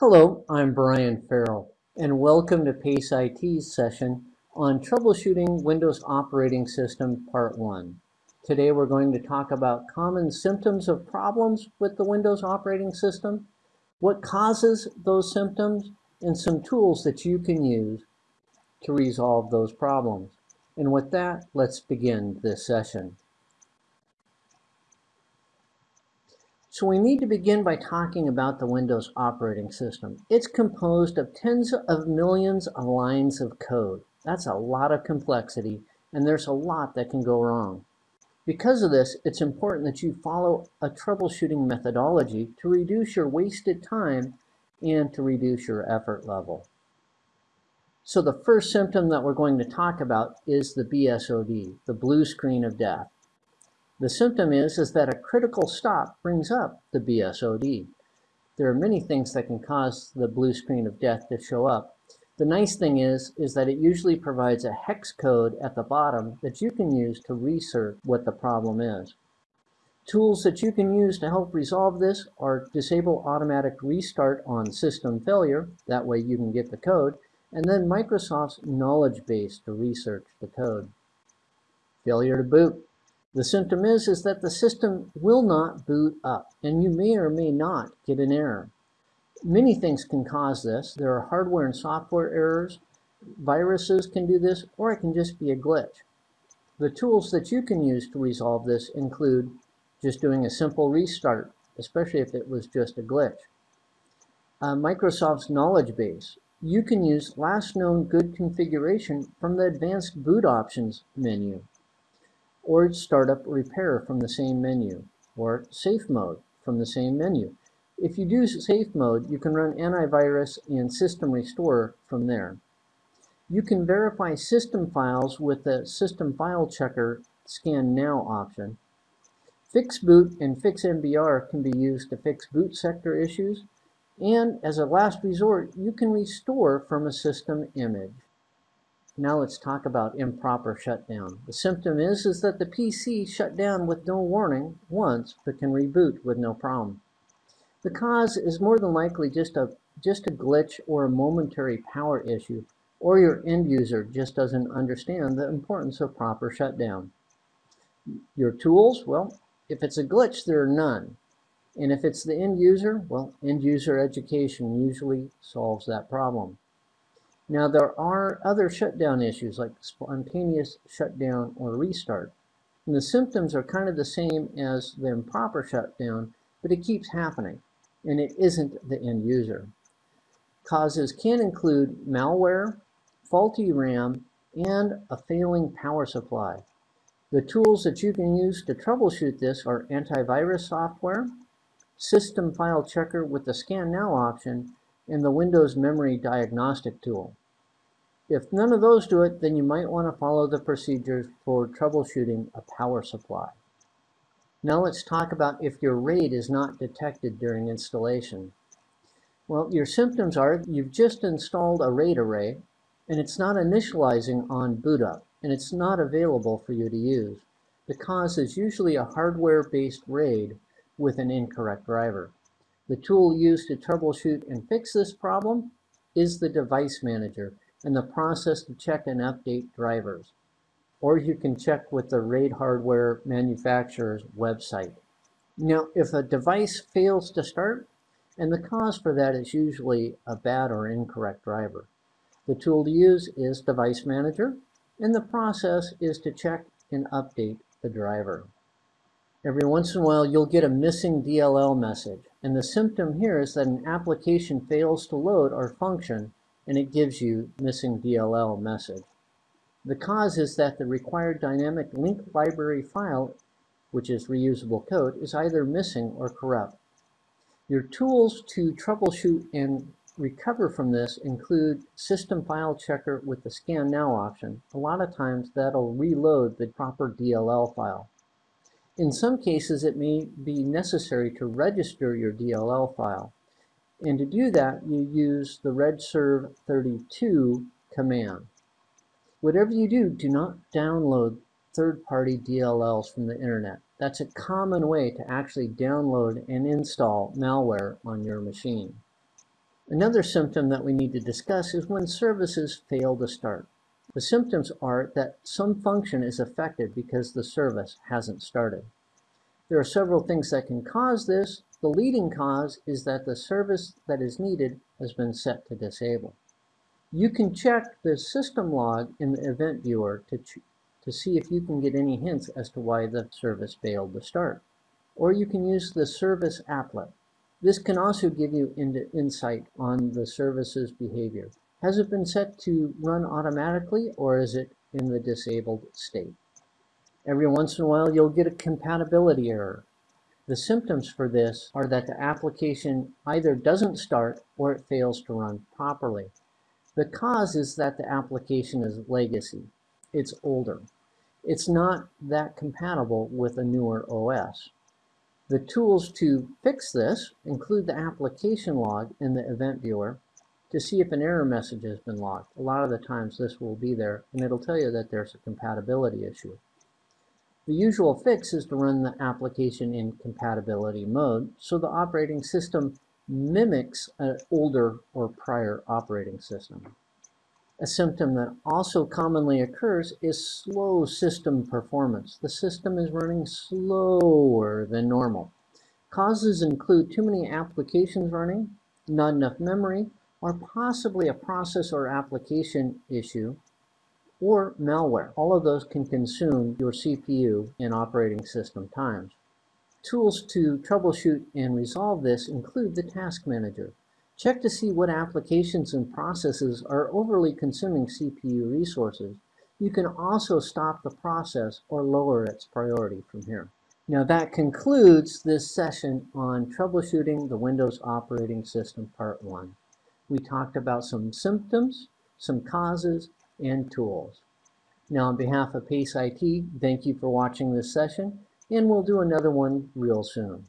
Hello, I'm Brian Farrell, and welcome to PACE IT's session on Troubleshooting Windows Operating System Part 1. Today we're going to talk about common symptoms of problems with the Windows operating system, what causes those symptoms, and some tools that you can use to resolve those problems. And with that, let's begin this session. So we need to begin by talking about the Windows operating system. It's composed of tens of millions of lines of code. That's a lot of complexity, and there's a lot that can go wrong. Because of this, it's important that you follow a troubleshooting methodology to reduce your wasted time and to reduce your effort level. So the first symptom that we're going to talk about is the BSOD, the blue screen of death. The symptom is, is that a critical stop brings up the BSOD. There are many things that can cause the blue screen of death to show up. The nice thing is, is that it usually provides a hex code at the bottom that you can use to research what the problem is. Tools that you can use to help resolve this are disable automatic restart on system failure, that way you can get the code, and then Microsoft's knowledge base to research the code. Failure to boot. The symptom is, is that the system will not boot up, and you may or may not get an error. Many things can cause this. There are hardware and software errors, viruses can do this, or it can just be a glitch. The tools that you can use to resolve this include just doing a simple restart, especially if it was just a glitch. Uh, Microsoft's knowledge base. You can use last known good configuration from the advanced boot options menu or startup repair from the same menu, or safe mode from the same menu. If you do safe mode, you can run antivirus and system restore from there. You can verify system files with the system file checker scan now option. Fix boot and fix MBR can be used to fix boot sector issues. And as a last resort, you can restore from a system image. Now let's talk about improper shutdown. The symptom is, is that the PC shut down with no warning once, but can reboot with no problem. The cause is more than likely just a, just a glitch or a momentary power issue, or your end user just doesn't understand the importance of proper shutdown. Your tools, well, if it's a glitch, there are none. And if it's the end user, well, end user education usually solves that problem. Now there are other shutdown issues like spontaneous shutdown or restart. And the symptoms are kind of the same as the improper shutdown, but it keeps happening and it isn't the end user. Causes can include malware, faulty RAM, and a failing power supply. The tools that you can use to troubleshoot this are antivirus software, system file checker with the scan now option, and the Windows memory diagnostic tool. If none of those do it, then you might want to follow the procedures for troubleshooting a power supply. Now let's talk about if your RAID is not detected during installation. Well, your symptoms are you've just installed a RAID array and it's not initializing on boot up and it's not available for you to use. The cause is usually a hardware-based RAID with an incorrect driver. The tool used to troubleshoot and fix this problem is the device manager and the process to check and update drivers. Or you can check with the RAID hardware manufacturer's website. Now, if a device fails to start, and the cause for that is usually a bad or incorrect driver. The tool to use is Device Manager, and the process is to check and update the driver. Every once in a while, you'll get a missing DLL message, and the symptom here is that an application fails to load or function and it gives you missing DLL message. The cause is that the required dynamic link library file, which is reusable code, is either missing or corrupt. Your tools to troubleshoot and recover from this include system file checker with the scan now option. A lot of times that'll reload the proper DLL file. In some cases, it may be necessary to register your DLL file. And to do that, you use the regsvr32 command. Whatever you do, do not download third-party DLLs from the internet. That's a common way to actually download and install malware on your machine. Another symptom that we need to discuss is when services fail to start. The symptoms are that some function is affected because the service hasn't started. There are several things that can cause this. The leading cause is that the service that is needed has been set to disable. You can check the system log in the event viewer to, to see if you can get any hints as to why the service failed to start. Or you can use the service applet. This can also give you insight on the service's behavior. Has it been set to run automatically or is it in the disabled state? Every once in a while you'll get a compatibility error. The symptoms for this are that the application either doesn't start or it fails to run properly. The cause is that the application is legacy. It's older. It's not that compatible with a newer OS. The tools to fix this include the application log in the event viewer to see if an error message has been logged. A lot of the times this will be there and it'll tell you that there's a compatibility issue. The usual fix is to run the application in compatibility mode so the operating system mimics an older or prior operating system. A symptom that also commonly occurs is slow system performance. The system is running slower than normal. Causes include too many applications running, not enough memory, or possibly a process or application issue, or malware. All of those can consume your CPU and operating system times. Tools to troubleshoot and resolve this include the Task Manager. Check to see what applications and processes are overly consuming CPU resources. You can also stop the process or lower its priority from here. Now that concludes this session on troubleshooting the Windows operating system part one. We talked about some symptoms, some causes, and tools. Now on behalf of PACE IT, thank you for watching this session, and we'll do another one real soon.